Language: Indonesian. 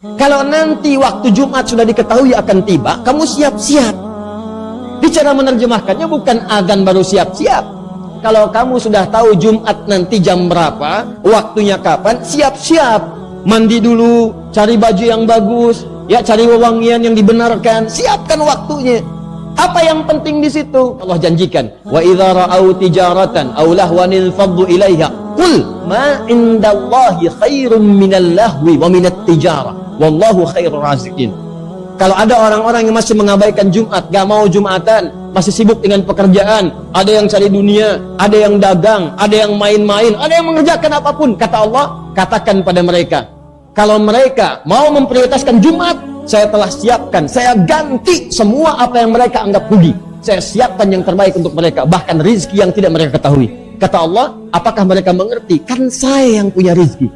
Kalau nanti waktu Jumat sudah diketahui akan tiba, kamu siap-siap. Bicara menerjemahkannya bukan agan baru siap-siap. Kalau kamu sudah tahu Jumat nanti jam berapa, waktunya kapan, siap-siap. Mandi dulu, cari baju yang bagus, ya cari wewangian yang dibenarkan, siapkan waktunya. Apa yang penting di situ? Allah janjikan, wa idza ra'au tijaratan aw lahwan faddu ilaiha qul ma indallahi khairum minal lahwi wa minat tijarah wallahu khairur razikin. Kalau ada orang-orang yang masih mengabaikan Jumat, gak mau Jumatan, masih sibuk dengan pekerjaan, ada yang cari dunia, ada yang dagang, ada yang main-main, ada yang mengerjakan apa pun, kata Allah, katakan pada mereka, kalau mereka mau memprioritaskan Jumat, saya telah siapkan, saya ganti semua apa yang mereka anggap rugi. Saya siapkan yang terbaik untuk mereka, bahkan rizki yang tidak mereka ketahui. Kata Allah, apakah mereka mengerti? Kan saya yang punya rizki.